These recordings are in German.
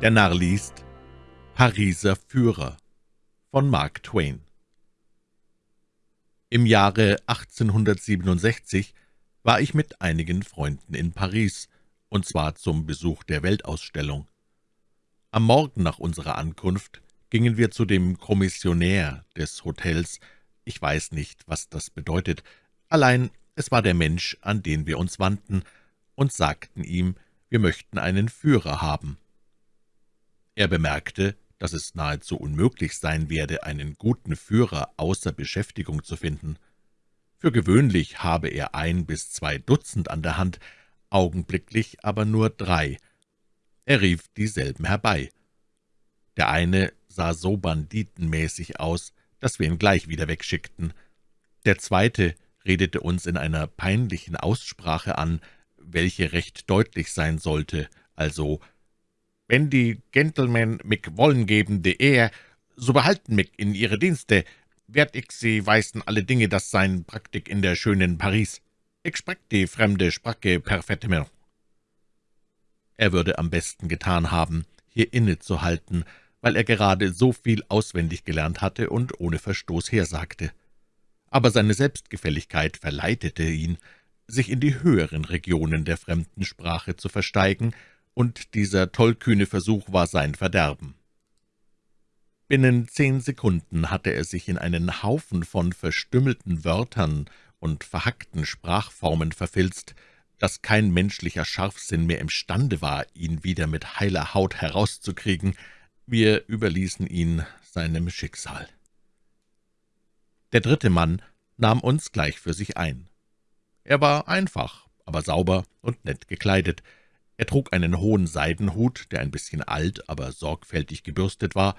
Der Narr liest Pariser Führer von Mark Twain Im Jahre 1867 war ich mit einigen Freunden in Paris, und zwar zum Besuch der Weltausstellung. Am Morgen nach unserer Ankunft gingen wir zu dem Kommissionär des Hotels, ich weiß nicht, was das bedeutet, allein es war der Mensch, an den wir uns wandten, und sagten ihm, wir möchten einen Führer haben. Er bemerkte, dass es nahezu unmöglich sein werde, einen guten Führer außer Beschäftigung zu finden. Für gewöhnlich habe er ein bis zwei Dutzend an der Hand, augenblicklich aber nur drei. Er rief dieselben herbei. Der eine sah so banditenmäßig aus, dass wir ihn gleich wieder wegschickten. Der zweite redete uns in einer peinlichen Aussprache an, welche recht deutlich sein sollte, also wenn die Gentlemen mich wollen geben de Ehr, so behalten mich in ihre Dienste. Werd ich sie weisen alle Dinge, das sein Praktik in der schönen Paris. Ich sprach die fremde Sprache perfektement. Er würde am besten getan haben, hier innezuhalten, weil er gerade so viel auswendig gelernt hatte und ohne Verstoß hersagte. Aber seine Selbstgefälligkeit verleitete ihn, sich in die höheren Regionen der fremden Sprache zu versteigen und dieser tollkühne Versuch war sein Verderben. Binnen zehn Sekunden hatte er sich in einen Haufen von verstümmelten Wörtern und verhackten Sprachformen verfilzt, dass kein menschlicher Scharfsinn mehr imstande war, ihn wieder mit heiler Haut herauszukriegen. Wir überließen ihn seinem Schicksal. Der dritte Mann nahm uns gleich für sich ein. Er war einfach, aber sauber und nett gekleidet, er trug einen hohen Seidenhut, der ein bisschen alt, aber sorgfältig gebürstet war,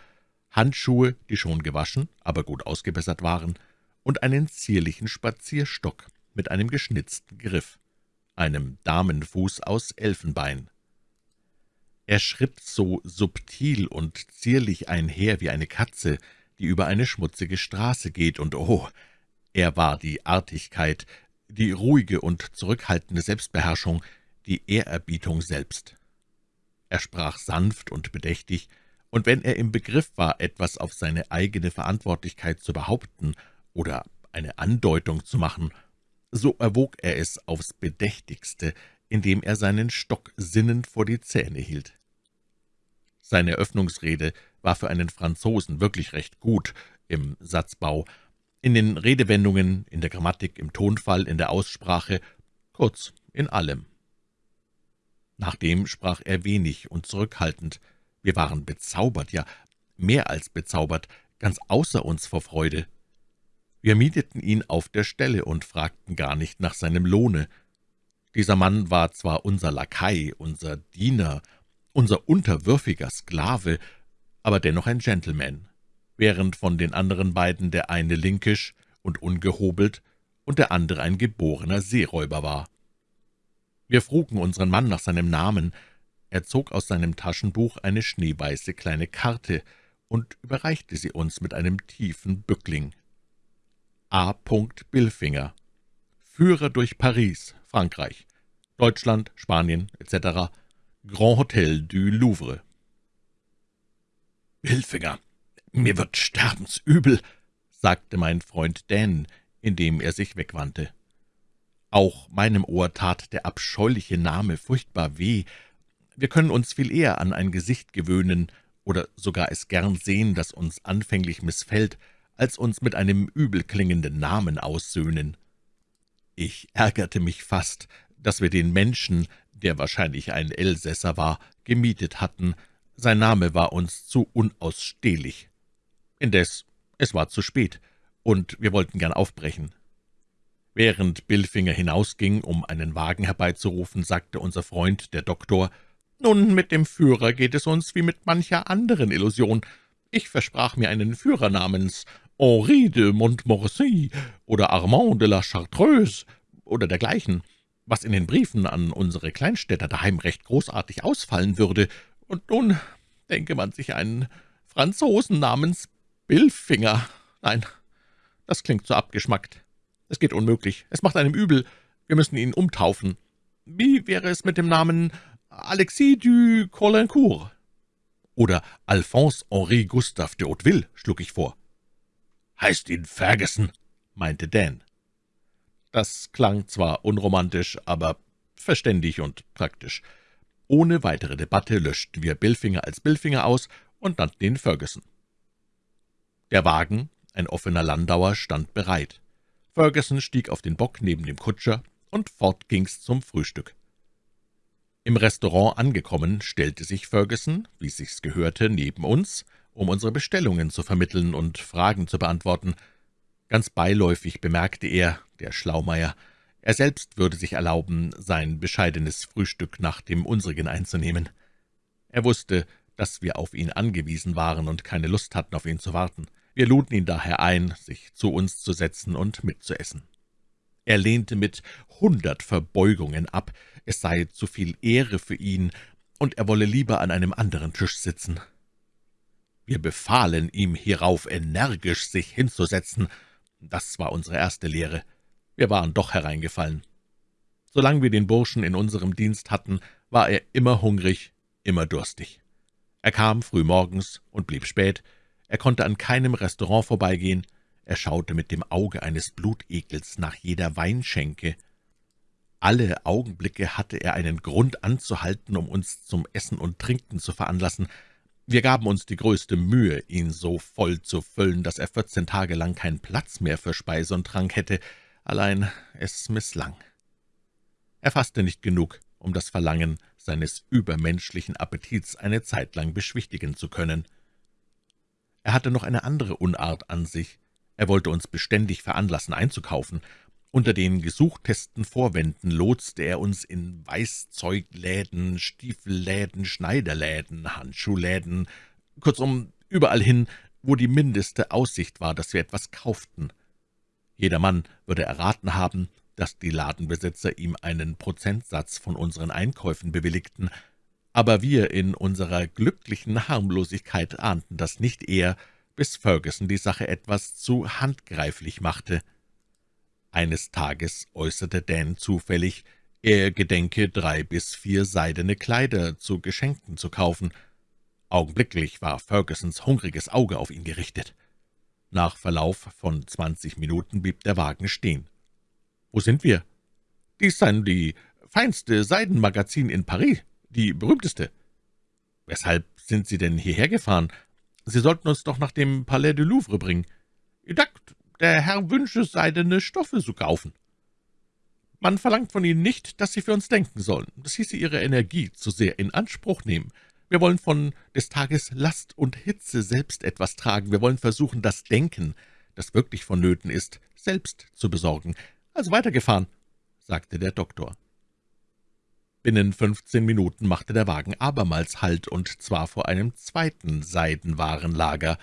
Handschuhe, die schon gewaschen, aber gut ausgebessert waren, und einen zierlichen Spazierstock mit einem geschnitzten Griff, einem Damenfuß aus Elfenbein. Er schritt so subtil und zierlich einher wie eine Katze, die über eine schmutzige Straße geht, und oh, er war die Artigkeit, die ruhige und zurückhaltende Selbstbeherrschung, die Ehrerbietung selbst. Er sprach sanft und bedächtig, und wenn er im Begriff war, etwas auf seine eigene Verantwortlichkeit zu behaupten oder eine Andeutung zu machen, so erwog er es aufs Bedächtigste, indem er seinen Stock sinnend vor die Zähne hielt. Seine Öffnungsrede war für einen Franzosen wirklich recht gut im Satzbau, in den Redewendungen, in der Grammatik, im Tonfall, in der Aussprache, kurz in allem. Nachdem sprach er wenig und zurückhaltend. Wir waren bezaubert, ja, mehr als bezaubert, ganz außer uns vor Freude. Wir mieteten ihn auf der Stelle und fragten gar nicht nach seinem Lohne. Dieser Mann war zwar unser Lakai, unser Diener, unser unterwürfiger Sklave, aber dennoch ein Gentleman, während von den anderen beiden der eine linkisch und ungehobelt und der andere ein geborener Seeräuber war. Wir frugen unseren Mann nach seinem Namen. Er zog aus seinem Taschenbuch eine schneeweiße kleine Karte und überreichte sie uns mit einem tiefen Bückling. A. Billfinger Führer durch Paris, Frankreich, Deutschland, Spanien etc. Grand Hotel du Louvre. »Billfinger, mir wird sterbensübel«, sagte mein Freund Dan, indem er sich wegwandte. Auch meinem Ohr tat der abscheuliche Name furchtbar weh. Wir können uns viel eher an ein Gesicht gewöhnen oder sogar es gern sehen, das uns anfänglich missfällt, als uns mit einem übelklingenden Namen aussöhnen. Ich ärgerte mich fast, dass wir den Menschen, der wahrscheinlich ein Elsässer war, gemietet hatten. Sein Name war uns zu unausstehlich. Indes, es war zu spät, und wir wollten gern aufbrechen. Während Billfinger hinausging, um einen Wagen herbeizurufen, sagte unser Freund, der Doktor, »Nun, mit dem Führer geht es uns wie mit mancher anderen Illusion. Ich versprach mir einen Führer namens Henri de Montmorency oder Armand de la Chartreuse oder dergleichen, was in den Briefen an unsere Kleinstädter daheim recht großartig ausfallen würde. Und nun denke man sich einen Franzosen namens Billfinger. Nein, das klingt so abgeschmackt. Es geht unmöglich. Es macht einem übel. Wir müssen ihn umtaufen. Wie wäre es mit dem Namen Alexis du Colincourt?« oder Alphonse Henri Gustave de Hauteville, schlug ich vor. »Heißt ihn Ferguson«, meinte Dan. Das klang zwar unromantisch, aber verständig und praktisch. Ohne weitere Debatte löschten wir Billfinger als Billfinger aus und nannten ihn Ferguson. Der Wagen, ein offener Landauer, stand bereit. Ferguson stieg auf den Bock neben dem Kutscher, und fort ging's zum Frühstück. Im Restaurant angekommen, stellte sich Ferguson, wie sich's gehörte, neben uns, um unsere Bestellungen zu vermitteln und Fragen zu beantworten. Ganz beiläufig bemerkte er, der Schlaumeier, er selbst würde sich erlauben, sein bescheidenes Frühstück nach dem unsrigen einzunehmen. Er wusste, dass wir auf ihn angewiesen waren und keine Lust hatten, auf ihn zu warten. Wir luden ihn daher ein, sich zu uns zu setzen und mitzuessen. Er lehnte mit hundert Verbeugungen ab, es sei zu viel Ehre für ihn, und er wolle lieber an einem anderen Tisch sitzen. Wir befahlen ihm hierauf energisch, sich hinzusetzen. Das war unsere erste Lehre. Wir waren doch hereingefallen. Solange wir den Burschen in unserem Dienst hatten, war er immer hungrig, immer durstig. Er kam früh morgens und blieb spät, er konnte an keinem Restaurant vorbeigehen, er schaute mit dem Auge eines Blutegels nach jeder Weinschenke. Alle Augenblicke hatte er einen Grund anzuhalten, um uns zum Essen und Trinken zu veranlassen. Wir gaben uns die größte Mühe, ihn so voll zu füllen, dass er vierzehn Tage lang keinen Platz mehr für Speise und Trank hätte, allein es misslang. Er fasste nicht genug, um das Verlangen seines übermenschlichen Appetits eine Zeit lang beschwichtigen zu können. Er hatte noch eine andere Unart an sich. Er wollte uns beständig veranlassen, einzukaufen. Unter den gesuchtesten Vorwänden lotste er uns in Weißzeugläden, Stiefelläden, Schneiderläden, Handschuhläden, kurzum überall hin, wo die mindeste Aussicht war, dass wir etwas kauften. Jedermann würde erraten haben, dass die Ladenbesitzer ihm einen Prozentsatz von unseren Einkäufen bewilligten, aber wir in unserer glücklichen Harmlosigkeit ahnten das nicht eher, bis Ferguson die Sache etwas zu handgreiflich machte. Eines Tages äußerte Dan zufällig, er gedenke, drei bis vier seidene Kleider zu Geschenken zu kaufen. Augenblicklich war Fergusons hungriges Auge auf ihn gerichtet. Nach Verlauf von zwanzig Minuten blieb der Wagen stehen. »Wo sind wir?« »Dies seien die feinste Seidenmagazin in Paris, die berühmteste.« »Weshalb sind Sie denn hierher gefahren?« Sie sollten uns doch nach dem Palais du Louvre bringen. Dakt, der Herr wünsche, seidene Stoffe zu kaufen. Man verlangt von Ihnen nicht, dass Sie für uns denken sollen. Das hieße Ihre Energie zu sehr in Anspruch nehmen. Wir wollen von des Tages Last und Hitze selbst etwas tragen. Wir wollen versuchen, das Denken, das wirklich vonnöten ist, selbst zu besorgen. Also weitergefahren, sagte der Doktor. Binnen fünfzehn Minuten machte der Wagen abermals Halt, und zwar vor einem zweiten Seidenwarenlager.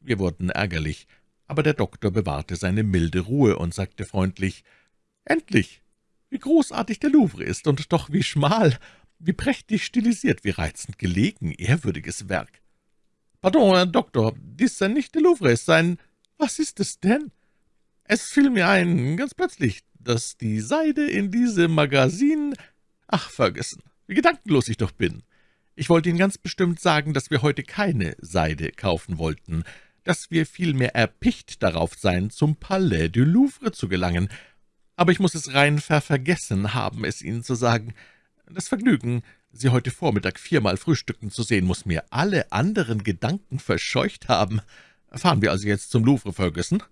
Wir wurden ärgerlich, aber der Doktor bewahrte seine milde Ruhe und sagte freundlich, »Endlich! Wie großartig der Louvre ist, und doch wie schmal, wie prächtig stilisiert, wie reizend gelegen, ehrwürdiges Werk!« »Pardon, Herr Doktor, dies sei nicht der Louvre, es sei ein... Was ist es denn?« »Es fiel mir ein, ganz plötzlich, dass die Seide in diesem Magazin »Ach, Ferguson, wie gedankenlos ich doch bin. Ich wollte Ihnen ganz bestimmt sagen, dass wir heute keine Seide kaufen wollten, dass wir vielmehr erpicht darauf seien, zum Palais du Louvre zu gelangen. Aber ich muss es rein ververgessen haben, es Ihnen zu sagen. Das Vergnügen, Sie heute Vormittag viermal frühstücken zu sehen, muss mir alle anderen Gedanken verscheucht haben. Fahren wir also jetzt zum Louvre, Ferguson?«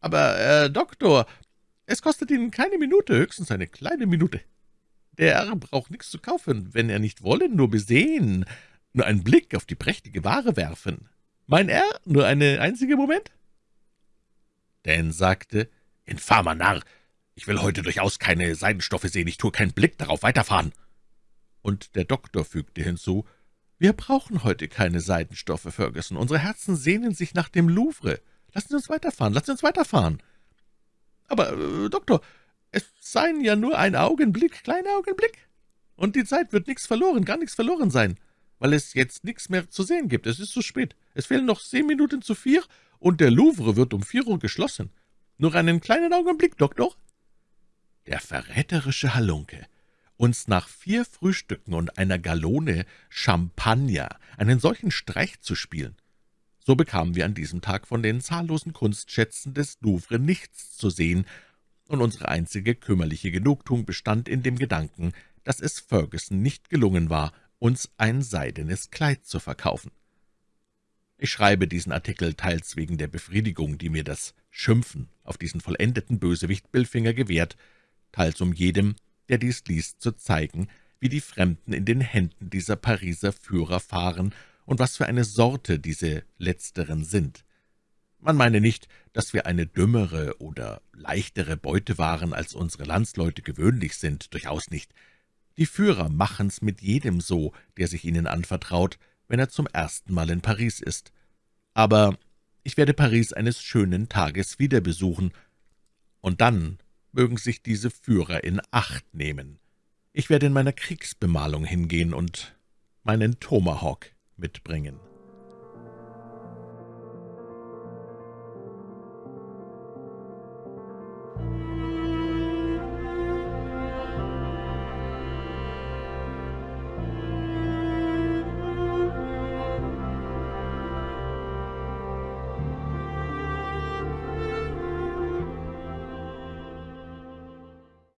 »Aber, äh, Doktor, es kostet Ihnen keine Minute, höchstens eine kleine Minute.« Der braucht nichts zu kaufen, wenn er nicht wolle, nur besehen, nur einen Blick auf die prächtige Ware werfen. Mein Herr, nur eine einzige Moment?« Dan sagte, »Infamer Narr, ich will heute durchaus keine Seidenstoffe sehen, ich tue keinen Blick darauf, weiterfahren.« Und der Doktor fügte hinzu, »Wir brauchen heute keine Seidenstoffe, Ferguson. Unsere Herzen sehnen sich nach dem Louvre. Lassen Sie uns weiterfahren, lassen Sie uns weiterfahren.« »Aber, äh, Doktor, es seien ja nur ein Augenblick, kleiner Augenblick. Und die Zeit wird nichts verloren, gar nichts verloren sein, weil es jetzt nichts mehr zu sehen gibt. Es ist zu spät. Es fehlen noch zehn Minuten zu vier, und der Louvre wird um vier Uhr geschlossen. Nur einen kleinen Augenblick, Doktor.« Der verräterische Halunke. uns nach vier Frühstücken und einer Gallone Champagner einen solchen Streich zu spielen. So bekamen wir an diesem Tag von den zahllosen Kunstschätzen des Louvre nichts zu sehen, und unsere einzige kümmerliche Genugtuung bestand in dem Gedanken, dass es Ferguson nicht gelungen war, uns ein seidenes Kleid zu verkaufen. Ich schreibe diesen Artikel teils wegen der Befriedigung, die mir das Schimpfen auf diesen vollendeten Bösewicht Billfinger gewährt, teils um jedem, der dies liest, zu zeigen, wie die Fremden in den Händen dieser Pariser Führer fahren und was für eine Sorte diese Letzteren sind. Man meine nicht, dass wir eine dümmere oder leichtere Beute waren, als unsere Landsleute gewöhnlich sind, durchaus nicht. Die Führer machen's mit jedem so, der sich ihnen anvertraut, wenn er zum ersten Mal in Paris ist. Aber ich werde Paris eines schönen Tages wieder besuchen, und dann mögen sich diese Führer in Acht nehmen. Ich werde in meiner Kriegsbemalung hingehen und meinen Tomahawk mitbringen.